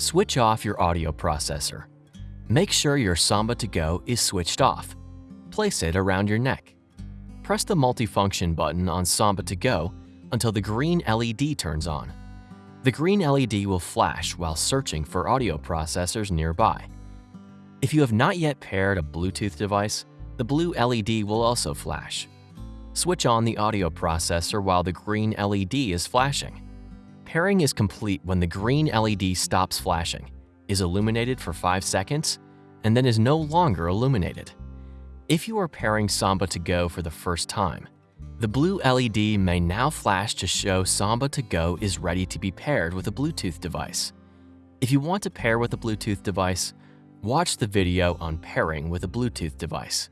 Switch off your audio processor. Make sure your Samba 2 GO is switched off. Place it around your neck. Press the multifunction button on Samba 2 GO until the green LED turns on. The green LED will flash while searching for audio processors nearby. If you have not yet paired a Bluetooth device, the blue LED will also flash. Switch on the audio processor while the green LED is flashing. Pairing is complete when the green LED stops flashing, is illuminated for 5 seconds, and then is no longer illuminated. If you are pairing Samba 2 GO for the first time, the blue LED may now flash to show Samba 2 GO is ready to be paired with a Bluetooth device. If you want to pair with a Bluetooth device, watch the video on pairing with a Bluetooth device.